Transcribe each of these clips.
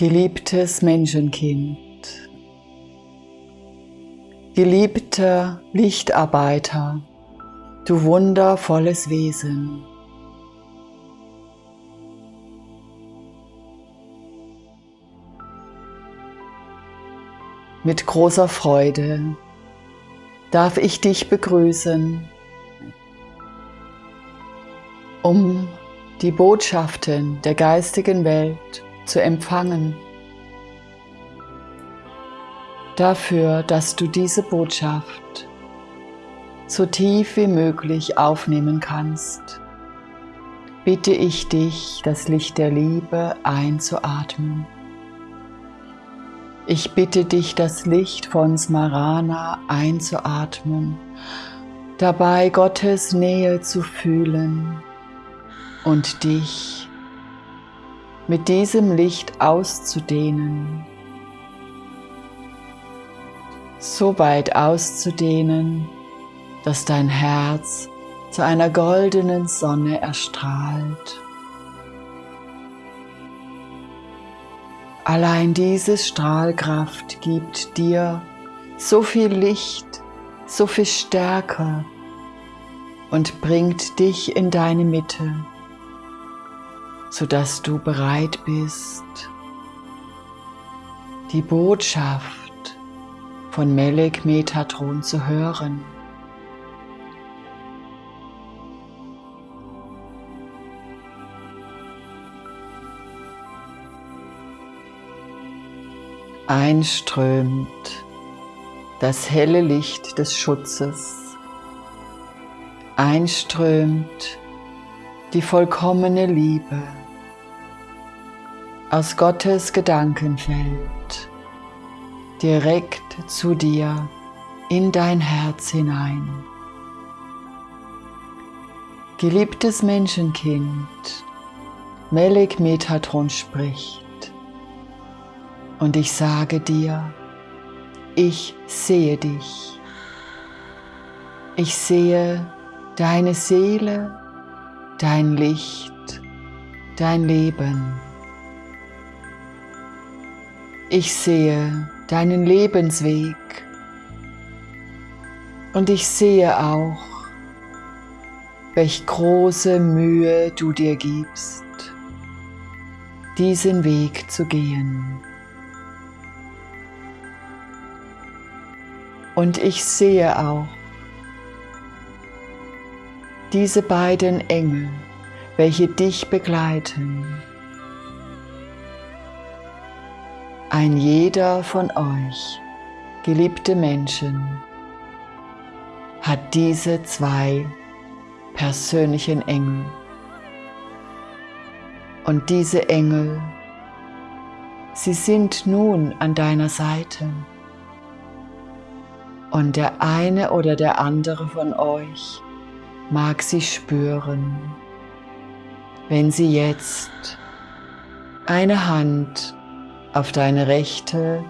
Geliebtes Menschenkind, geliebter Lichtarbeiter, du wundervolles Wesen. Mit großer Freude darf ich dich begrüßen, um die Botschaften der geistigen Welt zu empfangen. Dafür, dass du diese Botschaft so tief wie möglich aufnehmen kannst, bitte ich dich, das Licht der Liebe einzuatmen. Ich bitte dich, das Licht von Smarana einzuatmen, dabei Gottes Nähe zu fühlen und dich mit diesem Licht auszudehnen, so weit auszudehnen, dass dein Herz zu einer goldenen Sonne erstrahlt. Allein diese Strahlkraft gibt dir so viel Licht, so viel Stärke und bringt dich in deine Mitte sodass du bereit bist, die Botschaft von Melek Metatron zu hören. Einströmt das helle Licht des Schutzes, einströmt die vollkommene Liebe aus Gottes Gedankenfeld direkt zu dir in dein Herz hinein. Geliebtes Menschenkind, Melek Metatron spricht und ich sage dir, ich sehe dich. Ich sehe deine Seele, dein Licht, dein Leben. Ich sehe deinen Lebensweg und ich sehe auch, welch große Mühe du dir gibst, diesen Weg zu gehen. Und ich sehe auch diese beiden Engel, welche dich begleiten, Ein jeder von euch, geliebte Menschen, hat diese zwei persönlichen Engel. Und diese Engel, sie sind nun an deiner Seite. Und der eine oder der andere von euch mag sie spüren, wenn sie jetzt eine Hand auf deine rechte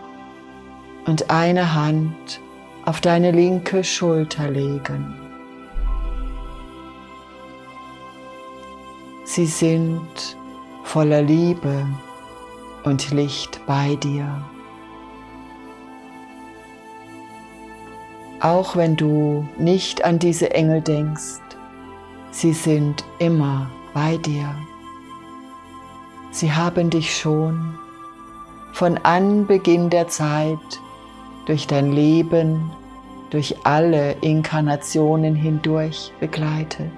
und eine Hand auf deine linke Schulter legen. Sie sind voller Liebe und Licht bei dir. Auch wenn du nicht an diese Engel denkst, sie sind immer bei dir. Sie haben dich schon von Anbeginn der Zeit durch dein Leben, durch alle Inkarnationen hindurch begleitet.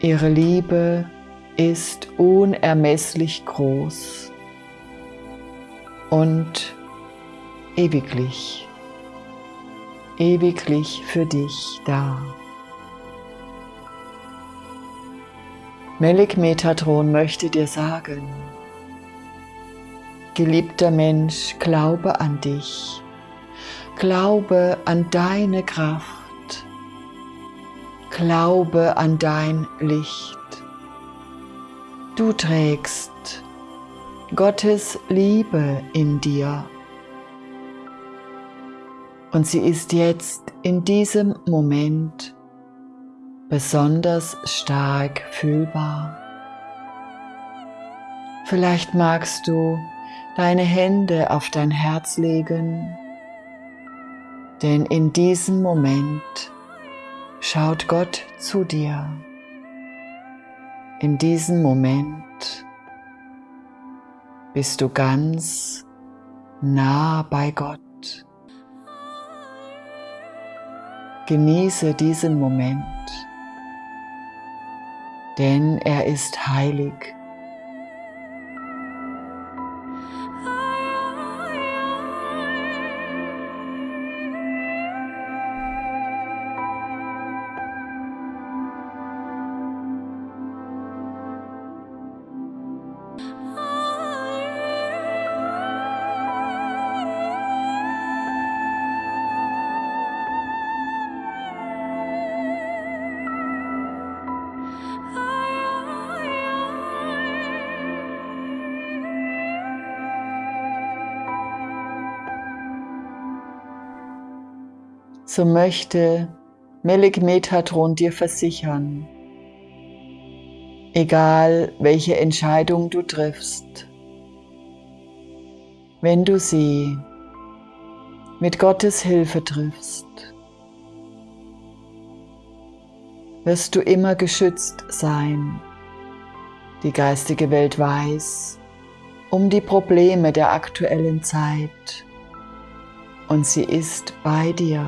Ihre Liebe ist unermesslich groß und ewiglich, ewiglich für dich da. Melik Metatron möchte dir sagen, Geliebter Mensch, glaube an dich. Glaube an deine Kraft. Glaube an dein Licht. Du trägst Gottes Liebe in dir. Und sie ist jetzt in diesem Moment besonders stark fühlbar. Vielleicht magst du deine Hände auf dein Herz legen, denn in diesem Moment schaut Gott zu dir. In diesem Moment bist du ganz nah bei Gott. Genieße diesen Moment, denn er ist heilig. So möchte Melik Metatron dir versichern, egal welche Entscheidung du triffst, wenn du sie mit Gottes Hilfe triffst, wirst du immer geschützt sein. Die geistige Welt weiß um die Probleme der aktuellen Zeit und sie ist bei dir.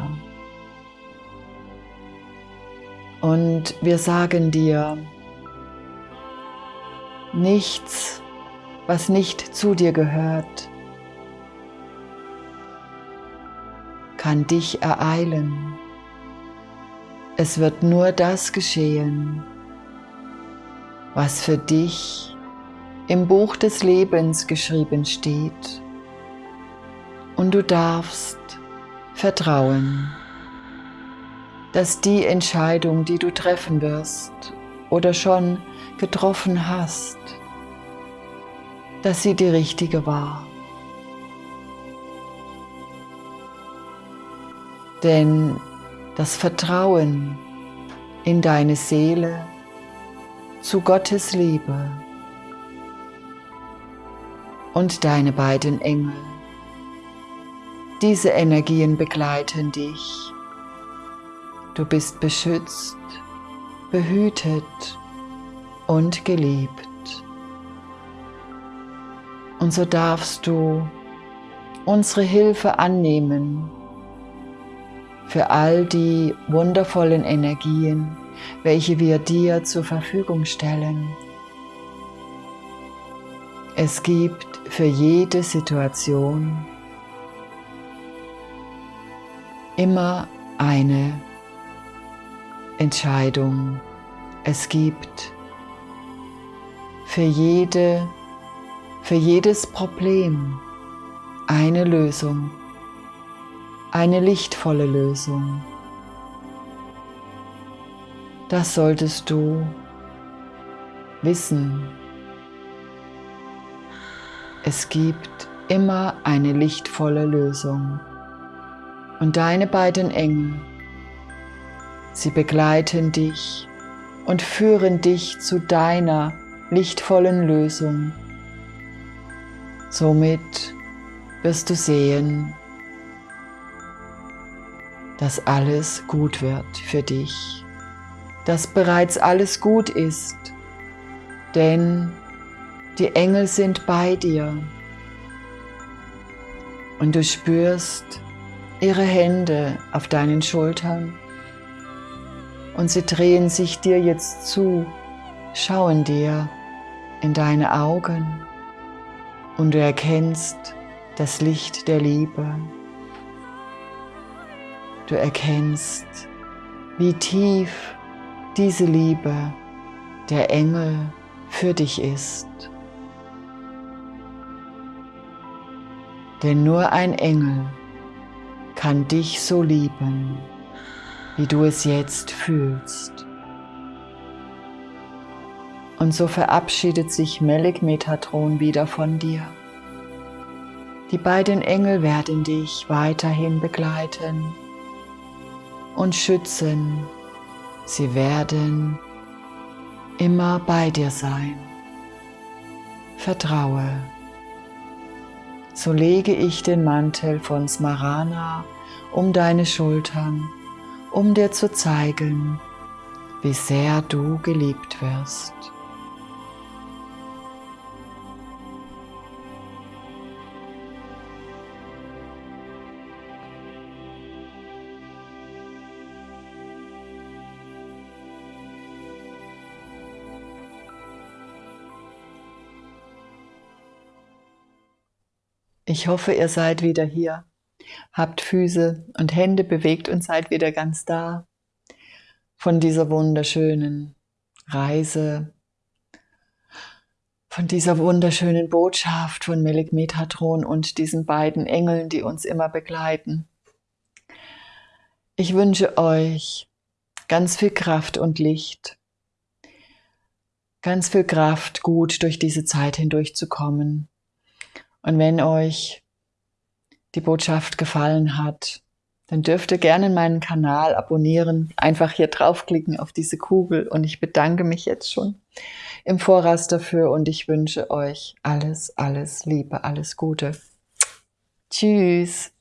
Und wir sagen dir, nichts, was nicht zu dir gehört, kann dich ereilen. Es wird nur das geschehen, was für dich im Buch des Lebens geschrieben steht. Und du darfst vertrauen dass die Entscheidung, die du treffen wirst oder schon getroffen hast, dass sie die richtige war. Denn das Vertrauen in deine Seele zu Gottes Liebe und deine beiden Engel, diese Energien begleiten dich Du bist beschützt, behütet und geliebt. Und so darfst du unsere Hilfe annehmen für all die wundervollen Energien, welche wir dir zur Verfügung stellen. Es gibt für jede Situation immer eine Entscheidung es gibt für, jede, für jedes Problem eine Lösung, eine lichtvolle Lösung. Das solltest du wissen. Es gibt immer eine lichtvolle Lösung. Und deine beiden Engel Sie begleiten dich und führen dich zu deiner lichtvollen Lösung. Somit wirst du sehen, dass alles gut wird für dich, dass bereits alles gut ist, denn die Engel sind bei dir und du spürst ihre Hände auf deinen Schultern und sie drehen sich dir jetzt zu, schauen dir in deine Augen und du erkennst das Licht der Liebe. Du erkennst, wie tief diese Liebe der Engel für dich ist. Denn nur ein Engel kann dich so lieben wie du es jetzt fühlst. Und so verabschiedet sich Melik Metatron wieder von dir. Die beiden Engel werden dich weiterhin begleiten und schützen. Sie werden immer bei dir sein. vertraue. So lege ich den Mantel von Smarana um deine Schultern, um dir zu zeigen, wie sehr du geliebt wirst. Ich hoffe, ihr seid wieder hier, habt Füße und Hände bewegt und seid wieder ganz da von dieser wunderschönen Reise, von dieser wunderschönen Botschaft von Melik Metatron und diesen beiden Engeln, die uns immer begleiten. Ich wünsche euch ganz viel Kraft und Licht, ganz viel Kraft, gut durch diese Zeit hindurchzukommen und wenn euch die Botschaft gefallen hat, dann dürft ihr gerne meinen Kanal abonnieren. Einfach hier draufklicken auf diese Kugel und ich bedanke mich jetzt schon im Voraus dafür und ich wünsche euch alles, alles Liebe, alles Gute. Tschüss.